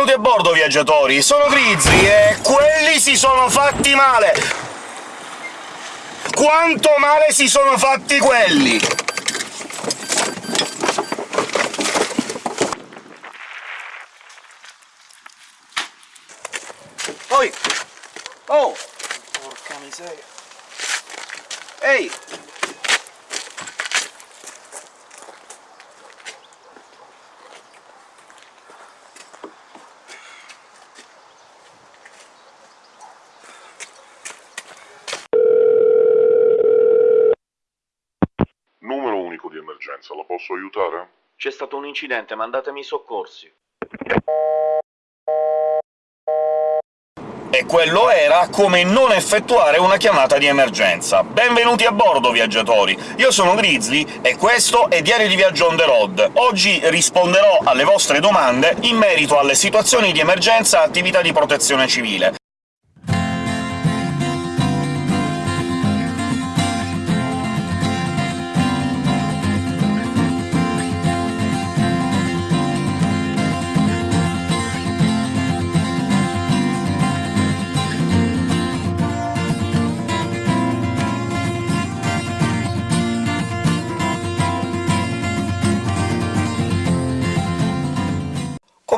Benvenuti a bordo, viaggiatori! Sono Grizzly e quelli si sono fatti male! Quanto male si sono fatti quelli! Poi... Oh! Porca miseria! Ehi! Numero unico di emergenza, la posso aiutare? C'è stato un incidente, mandatemi i soccorsi. E quello era come non effettuare una chiamata di emergenza. Benvenuti a bordo, viaggiatori! Io sono Grizzly e questo è Diario di Viaggio on the road. Oggi risponderò alle vostre domande in merito alle situazioni di emergenza e attività di protezione civile.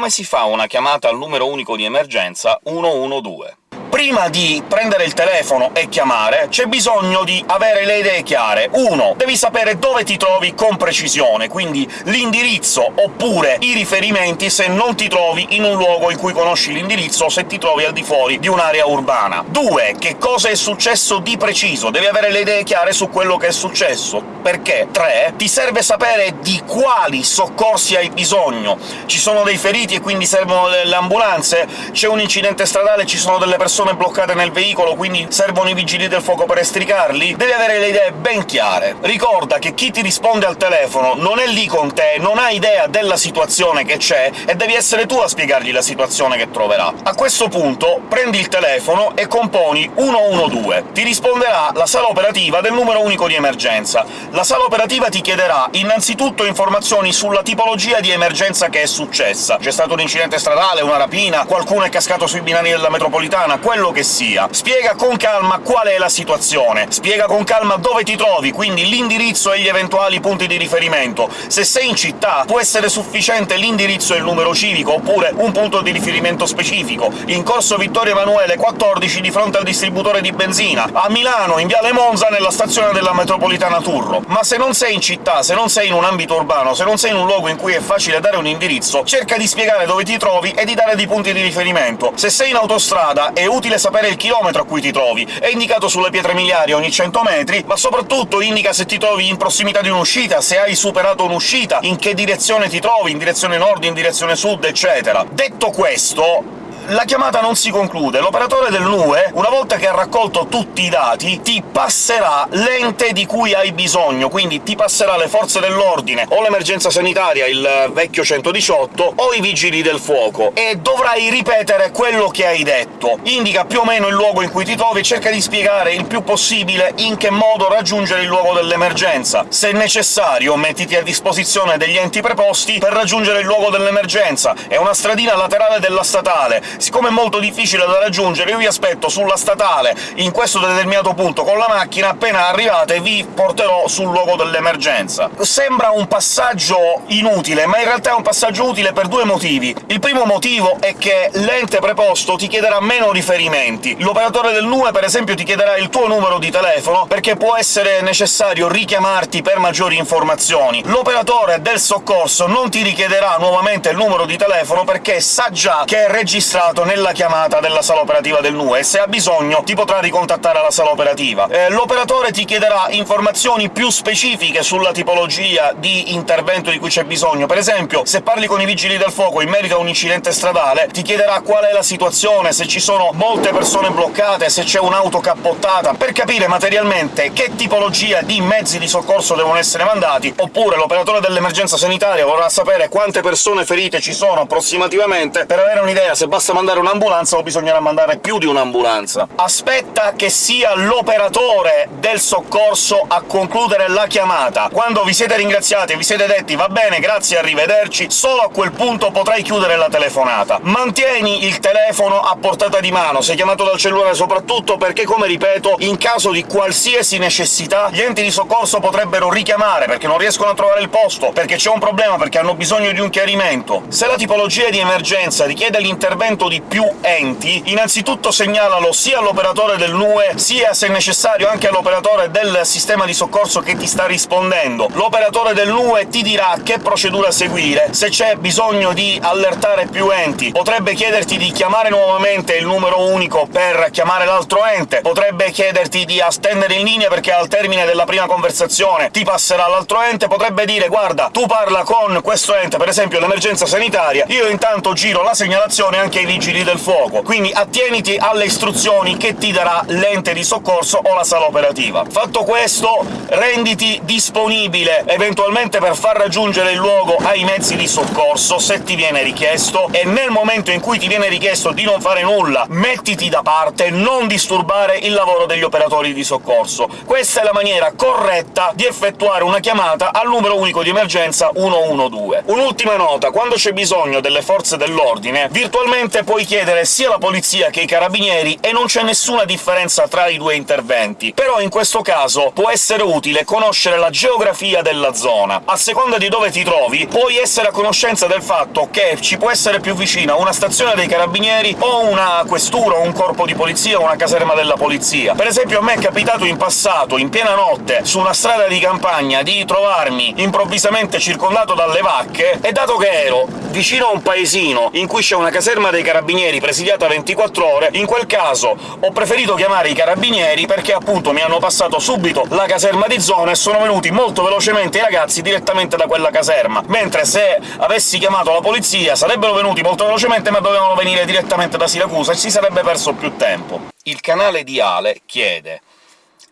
Come si fa una chiamata al numero unico di emergenza 112? Prima di prendere il telefono e chiamare, c'è bisogno di avere le idee chiare. 1. Devi sapere dove ti trovi con precisione, quindi l'indirizzo oppure i riferimenti se non ti trovi in un luogo in cui conosci l'indirizzo se ti trovi al di fuori di un'area urbana. 2. Che cosa è successo di preciso? Devi avere le idee chiare su quello che è successo. Perché? 3. Ti serve sapere di quali soccorsi hai bisogno. Ci sono dei feriti e quindi servono delle ambulanze? C'è un incidente stradale ci sono delle persone bloccate nel veicolo, quindi servono i vigili del fuoco per estricarli? Devi avere le idee ben chiare. Ricorda che chi ti risponde al telefono non è lì con te, non ha idea della situazione che c'è, e devi essere tu a spiegargli la situazione che troverà. A questo punto prendi il telefono e componi 112. Ti risponderà la sala operativa del numero unico di emergenza. La sala operativa ti chiederà innanzitutto informazioni sulla tipologia di emergenza che è successa. C'è stato un incidente stradale, una rapina, qualcuno è cascato sui binari della metropolitana, quello che sia. Spiega con calma qual è la situazione, spiega con calma dove ti trovi, quindi l'indirizzo e gli eventuali punti di riferimento. Se sei in città, può essere sufficiente l'indirizzo e il numero civico, oppure un punto di riferimento specifico. In corso Vittorio Emanuele 14, di fronte al distributore di benzina. A Milano, in viale Monza, nella stazione della metropolitana Turro. Ma se non sei in città, se non sei in un ambito urbano, se non sei in un luogo in cui è facile dare un indirizzo, cerca di spiegare dove ti trovi e di dare dei punti di riferimento. Se sei in autostrada, è utile sapere il chilometro a cui ti trovi, è indicato sulle pietre miliari ogni 100 metri, ma soprattutto indica se ti trovi in prossimità di un'uscita, se hai superato un'uscita, in che direzione ti trovi, in direzione nord, in direzione sud, eccetera. Detto questo, la chiamata non si conclude. L'operatore del NUE, una volta che ha raccolto tutti i dati, ti passerà l'ente di cui hai bisogno, quindi ti passerà le forze dell'ordine, o l'emergenza sanitaria, il vecchio 118, o i vigili del fuoco, e dovrai ripetere quello che hai detto. Indica più o meno il luogo in cui ti trovi e cerca di spiegare il più possibile in che modo raggiungere il luogo dell'emergenza. Se necessario, mettiti a disposizione degli enti preposti per raggiungere il luogo dell'emergenza. È una stradina laterale della statale, siccome è molto difficile da raggiungere, io vi aspetto sulla statale in questo determinato punto con la macchina, appena arrivate vi porterò sul luogo dell'emergenza. Sembra un passaggio inutile, ma in realtà è un passaggio utile per due motivi. Il primo motivo è che l'ente preposto ti chiederà meno riferimenti. L'operatore del NUE, per esempio, ti chiederà il tuo numero di telefono, perché può essere necessario richiamarti per maggiori informazioni. L'operatore del soccorso non ti richiederà nuovamente il numero di telefono, perché sa già che è registrato nella chiamata della sala operativa del NUE, e se ha bisogno ti potrà ricontattare alla sala operativa. Eh, L'operatore ti chiederà informazioni più specifiche sulla tipologia di intervento di cui c'è bisogno. Per esempio, se parli con i vigili del fuoco in merito a un incidente stradale, ti chiederà qual è la situazione, se ci sono molte persone bloccate, se c'è un'auto cappottata, per capire materialmente che tipologia di mezzi di soccorso devono essere mandati, oppure l'operatore dell'emergenza sanitaria vorrà sapere quante persone ferite ci sono approssimativamente, per avere un'idea se basta dovesse mandare un'ambulanza o bisognerà mandare più di un'ambulanza. Aspetta che sia l'operatore del soccorso a concludere la chiamata. Quando vi siete ringraziati e vi siete detti «va bene, grazie, arrivederci», solo a quel punto potrai chiudere la telefonata. Mantieni il telefono a portata di mano, se chiamato dal cellulare soprattutto perché, come ripeto, in caso di qualsiasi necessità gli enti di soccorso potrebbero richiamare, perché non riescono a trovare il posto, perché c'è un problema, perché hanno bisogno di un chiarimento. Se la tipologia di emergenza richiede l'intervento di più enti, innanzitutto segnalalo sia all'operatore del NUE, sia, se necessario, anche all'operatore del sistema di soccorso che ti sta rispondendo. L'operatore del NUE ti dirà che procedura seguire, se c'è bisogno di allertare più enti, potrebbe chiederti di chiamare nuovamente il numero unico per chiamare l'altro ente, potrebbe chiederti di attendere in linea perché al termine della prima conversazione ti passerà l'altro ente, potrebbe dire «guarda, tu parla con questo ente, per esempio l'emergenza sanitaria, io intanto giro la segnalazione anche ai vigili del fuoco». Quindi attieniti alle istruzioni che ti darà l'ente di soccorso o la sala operativa. Fatto questo, renditi disponibile eventualmente per far raggiungere il luogo ai mezzi di soccorso, se ti viene richiesto, e nel momento in cui ti viene richiesto di non fare nulla, mettiti da parte, non disturbare il lavoro degli operatori di soccorso. Questa è la maniera corretta di effettuare una chiamata al numero unico di emergenza 112. Un'ultima nota, quando c'è bisogno delle forze dell'ordine, virtualmente puoi chiedere sia la polizia che i carabinieri e non c'è nessuna differenza tra i due interventi. Però in questo caso può essere utile conoscere la geografia della zona. A seconda di dove ti trovi, puoi essere a conoscenza del fatto che ci può essere più vicina una stazione dei carabinieri o una questura, un corpo di polizia o una caserma della polizia. Per esempio a me è capitato in passato, in piena notte, su una strada di campagna, di trovarmi improvvisamente circondato dalle vacche, e dato che ero vicino a un paesino in cui c'è una caserma dei carabinieri presidiata 24 ore, in quel caso ho preferito chiamare i carabinieri perché appunto mi hanno passato subito la caserma di zona e sono venuti molto velocemente i ragazzi direttamente da quella caserma, mentre se avessi chiamato la polizia sarebbero venuti molto velocemente ma dovevano venire direttamente da Siracusa e si sarebbe perso più tempo. Il canale di Ale chiede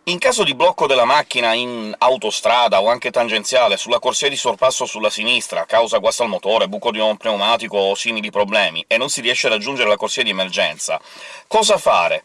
in caso di blocco della macchina in autostrada o anche tangenziale sulla corsia di sorpasso sulla sinistra, causa guasto al motore, buco di un pneumatico o simili problemi, e non si riesce a raggiungere la corsia di emergenza, cosa fare?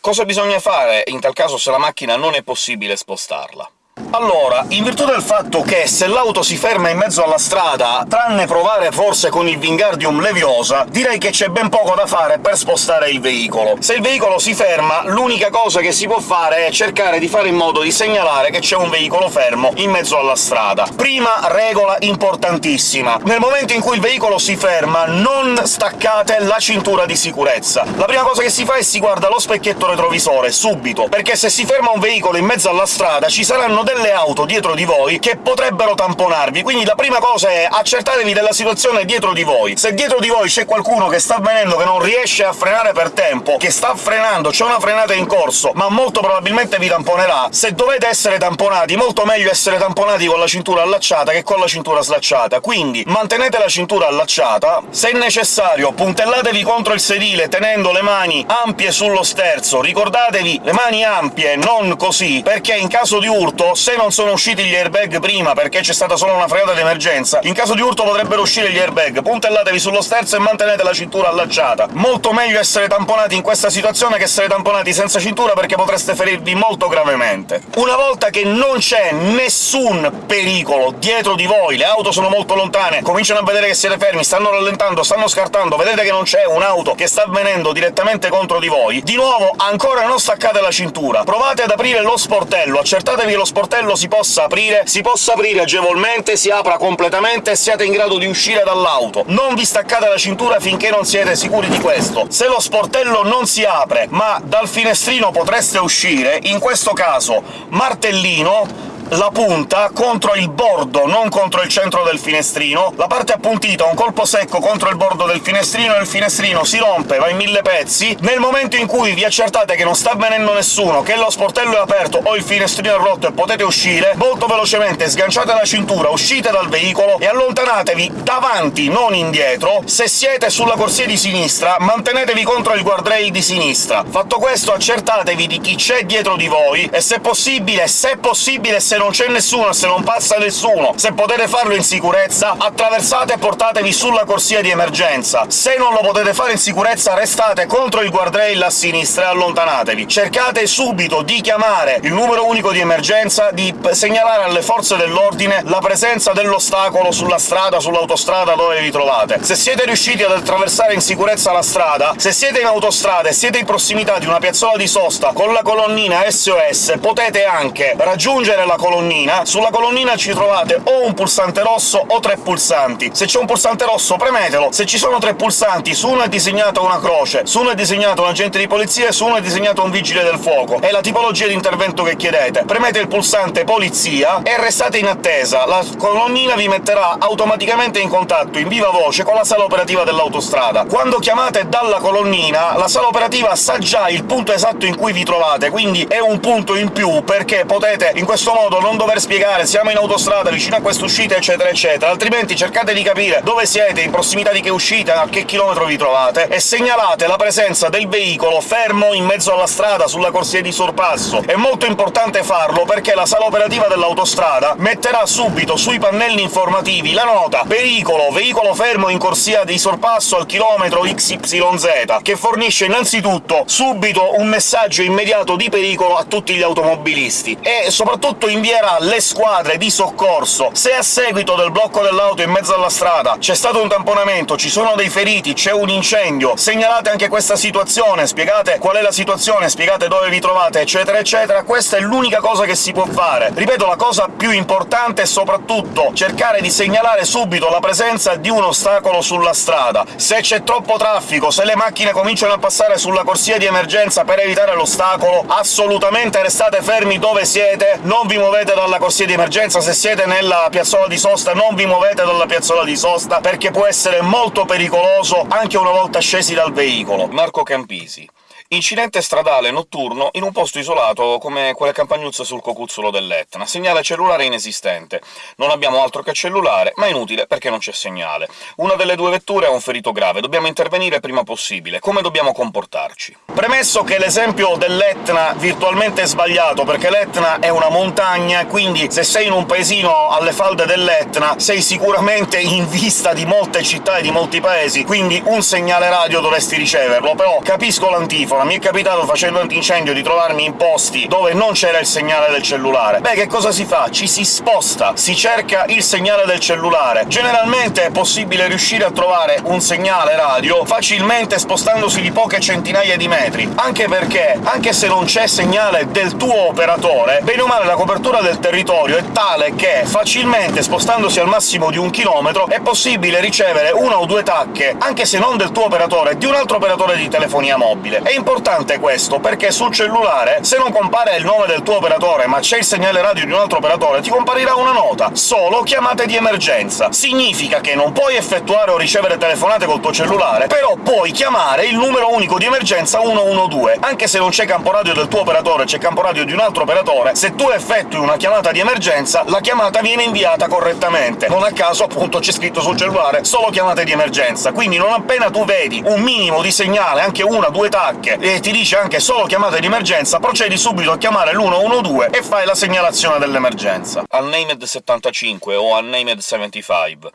Cosa bisogna fare in tal caso se la macchina non è possibile spostarla? Allora, in virtù del fatto che se l'auto si ferma in mezzo alla strada, tranne provare forse con il Wingardium Leviosa, direi che c'è ben poco da fare per spostare il veicolo. Se il veicolo si ferma, l'unica cosa che si può fare è cercare di fare in modo di segnalare che c'è un veicolo fermo in mezzo alla strada. Prima regola importantissima. Nel momento in cui il veicolo si ferma, non staccate la cintura di sicurezza. La prima cosa che si fa è si guarda lo specchietto retrovisore, subito, perché se si ferma un veicolo in mezzo alla strada ci saranno delle auto dietro di voi che potrebbero tamponarvi, quindi la prima cosa è accertatevi della situazione dietro di voi. Se dietro di voi c'è qualcuno che sta venendo, che non riesce a frenare per tempo, che sta frenando, c'è una frenata in corso, ma molto probabilmente vi tamponerà, se dovete essere tamponati, molto meglio essere tamponati con la cintura allacciata che con la cintura slacciata, quindi mantenete la cintura allacciata, se necessario puntellatevi contro il sedile tenendo le mani ampie sullo sterzo, ricordatevi le mani ampie, non così, perché in caso di urto se non sono usciti gli airbag prima perché c'è stata solo una fregata d'emergenza, in caso di urto potrebbero uscire gli airbag. Puntellatevi sullo sterzo e mantenete la cintura allacciata. Molto meglio essere tamponati in questa situazione che essere tamponati senza cintura, perché potreste ferirvi molto gravemente. Una volta che non c'è nessun pericolo dietro di voi, le auto sono molto lontane, cominciano a vedere che siete fermi, stanno rallentando, stanno scartando, vedete che non c'è un'auto che sta venendo direttamente contro di voi, di nuovo ancora non staccate la cintura, provate ad aprire lo sportello, accertatevi che lo sportello sportello si possa aprire, si possa aprire agevolmente, si apra completamente e siate in grado di uscire dall'auto. Non vi staccate la cintura finché non siete sicuri di questo. Se lo sportello non si apre, ma dal finestrino potreste uscire, in questo caso martellino, la punta contro il bordo, non contro il centro del finestrino, la parte appuntita un colpo secco contro il bordo del finestrino e il finestrino si rompe, va in mille pezzi. Nel momento in cui vi accertate che non sta avvenendo nessuno, che lo sportello è aperto o il finestrino è rotto e potete uscire, molto velocemente sganciate la cintura, uscite dal veicolo e allontanatevi davanti, non indietro. Se siete sulla corsia di sinistra, mantenetevi contro il guardrail di sinistra. Fatto questo, accertatevi di chi c'è dietro di voi e, se possibile, se possibile, se se non c'è nessuno, se non passa nessuno, se potete farlo in sicurezza, attraversate e portatevi sulla corsia di emergenza. Se non lo potete fare in sicurezza, restate contro il guardrail a sinistra e allontanatevi. Cercate subito di chiamare il numero unico di emergenza, di segnalare alle forze dell'ordine la presenza dell'ostacolo sulla strada, sull'autostrada dove vi trovate. Se siete riusciti ad attraversare in sicurezza la strada, se siete in autostrada e siete in prossimità di una piazzola di sosta con la colonnina SOS, potete anche raggiungere la colonnina. Sulla colonnina ci trovate o un pulsante rosso o tre pulsanti. Se c'è un pulsante rosso premetelo, se ci sono tre pulsanti, su uno è disegnata una croce, su uno è disegnato un agente di polizia e su uno è disegnato un vigile del fuoco. È la tipologia di intervento che chiedete. Premete il pulsante polizia e restate in attesa. La colonnina vi metterà automaticamente in contatto, in viva voce, con la sala operativa dell'autostrada. Quando chiamate dalla colonnina, la sala operativa sa già il punto esatto in cui vi trovate, quindi è un punto in più, perché potete in questo modo non dover spiegare «siamo in autostrada, vicino a questa uscita», eccetera eccetera, altrimenti cercate di capire dove siete, in prossimità di che uscita, a che chilometro vi trovate, e segnalate la presenza del veicolo fermo in mezzo alla strada, sulla corsia di sorpasso. È molto importante farlo, perché la sala operativa dell'autostrada metterà subito sui pannelli informativi la nota «Pericolo, veicolo fermo in corsia di sorpasso al chilometro XYZ», che fornisce innanzitutto subito un messaggio immediato di pericolo a tutti gli automobilisti, e soprattutto invierà le squadre di soccorso. Se a seguito del blocco dell'auto in mezzo alla strada c'è stato un tamponamento, ci sono dei feriti, c'è un incendio, segnalate anche questa situazione, spiegate qual è la situazione, spiegate dove vi trovate, eccetera eccetera, questa è l'unica cosa che si può fare. Ripeto, la cosa più importante è soprattutto cercare di segnalare subito la presenza di un ostacolo sulla strada. Se c'è troppo traffico, se le macchine cominciano a passare sulla corsia di emergenza per evitare l'ostacolo, assolutamente restate fermi dove siete, non vi muovete dalla corsia di emergenza, se siete nella piazzola di sosta non vi muovete dalla piazzola di sosta, perché può essere molto pericoloso anche una volta scesi dal veicolo. Marco Campisi Incidente stradale notturno in un posto isolato come quelle campagnuzze sul cocuzzolo dell'Etna. Segnale cellulare inesistente. Non abbiamo altro che cellulare, ma inutile perché non c'è segnale. Una delle due vetture ha un ferito grave, dobbiamo intervenire prima possibile. Come dobbiamo comportarci? Premesso che l'esempio dell'Etna virtualmente è sbagliato, perché l'Etna è una montagna, quindi se sei in un paesino alle falde dell'Etna sei sicuramente in vista di molte città e di molti paesi, quindi un segnale radio dovresti riceverlo, però capisco l'antifona telefono, mi è capitato facendo antincendio di trovarmi in posti dove non c'era il segnale del cellulare. Beh, che cosa si fa? Ci si sposta, si cerca il segnale del cellulare. Generalmente è possibile riuscire a trovare un segnale radio facilmente spostandosi di poche centinaia di metri, anche perché, anche se non c'è segnale del tuo operatore, bene o male la copertura del territorio è tale che facilmente, spostandosi al massimo di un chilometro, è possibile ricevere una o due tacche, anche se non del tuo operatore, di un altro operatore di telefonia mobile. È importante questo, perché sul cellulare, se non compare il nome del tuo operatore, ma c'è il segnale radio di un altro operatore, ti comparirà una nota «Solo chiamate di emergenza». Significa che non puoi effettuare o ricevere telefonate col tuo cellulare, però puoi chiamare il numero unico di emergenza 112. Anche se non c'è campo radio del tuo operatore, c'è campo radio di un altro operatore, se tu effettui una chiamata di emergenza, la chiamata viene inviata correttamente. Non a caso, appunto, c'è scritto sul cellulare «Solo chiamate di emergenza», quindi non appena tu vedi un minimo di segnale, anche una, due tacche, e ti dice anche solo chiamate di emergenza, procedi subito a chiamare l'112 e fai la segnalazione dell'emergenza. Unnamed 75 o Unnamed 75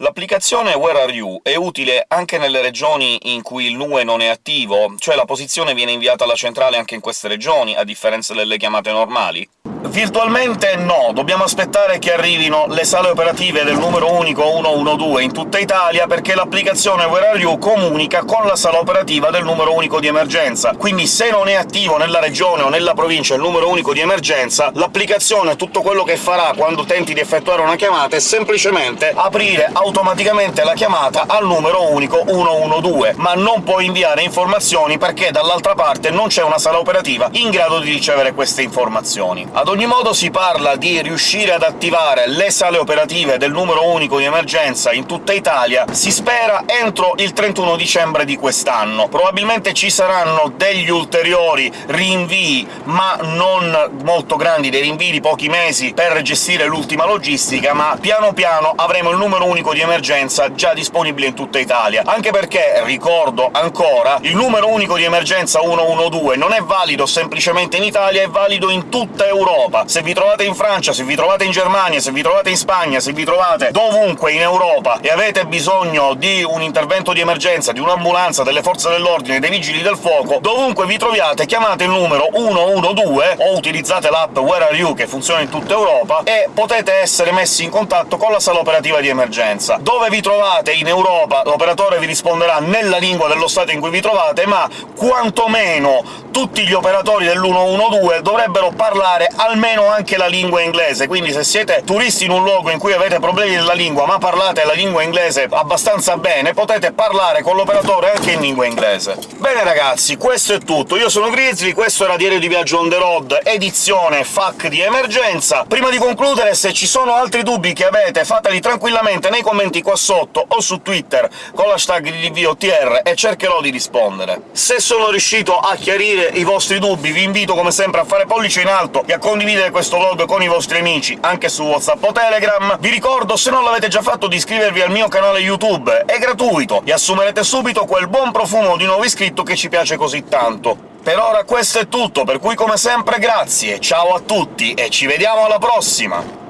L'applicazione Where Are You è utile anche nelle regioni in cui il NUE non è attivo, cioè la posizione viene inviata alla centrale anche in queste regioni, a differenza delle chiamate normali? Virtualmente no, dobbiamo aspettare che arrivino le sale operative del numero unico 112 in tutta Italia, perché l'applicazione Where Are You comunica con la sala operativa del numero unico di emergenza. Quindi se non è attivo nella regione o nella provincia il numero unico di emergenza, l'applicazione tutto quello che farà quando tenti di effettuare una chiamata è semplicemente aprire automaticamente la chiamata al numero unico 112, ma non può inviare informazioni perché dall'altra parte non c'è una sala operativa in grado di ricevere queste informazioni. Ad ogni modo si parla di riuscire ad attivare le sale operative del numero unico di emergenza in tutta Italia, si spera entro il 31 dicembre di quest'anno. Probabilmente ci saranno degli ulteriori rinvii, ma non molto grandi, dei rinvii di pochi mesi per gestire l'ultima logistica, ma piano piano avremo il numero unico di emergenza già disponibile in tutta Italia, anche perché, ricordo ancora, il numero unico di emergenza 112 non è valido semplicemente in Italia, è valido in tutta Europa. Se vi trovate in Francia, se vi trovate in Germania, se vi trovate in Spagna, se vi trovate dovunque in Europa e avete bisogno di un intervento di emergenza, di un'ambulanza, delle forze dell'ordine, dei vigili del fuoco, dovunque vi troviate chiamate il numero 112 o utilizzate l'app Where Are You, che funziona in tutta Europa, e potete essere messi in contatto con la sala operativa di emergenza. Dove vi trovate in Europa l'operatore vi risponderà nella lingua dello Stato in cui vi trovate, ma quantomeno tutti gli operatori dell'112 dovrebbero parlare almeno anche la lingua inglese, quindi se siete turisti in un luogo in cui avete problemi nella lingua, ma parlate la lingua inglese abbastanza bene, potete parlare con l'operatore anche in lingua inglese. Bene ragazzi, questo è tutto. Io sono Grizzly, questo era Diario di Viaggio on the road, edizione FAC di emergenza. Prima di concludere, se ci sono altri dubbi che avete, fateli tranquillamente nei commenti qua sotto o su Twitter con l'hashtag DVOTR e cercherò di rispondere. Se sono riuscito a chiarire i vostri dubbi, vi invito come sempre a fare pollice in alto e a condividere questo vlog con i vostri amici, anche su WhatsApp o Telegram. Vi ricordo, se non l'avete già fatto, di iscrivervi al mio canale YouTube, è gratuito, e assumerete subito quel buon profumo di nuovo iscritto che ci piace così tanto. Per ora questo è tutto, per cui come sempre grazie, ciao a tutti e ci vediamo alla prossima!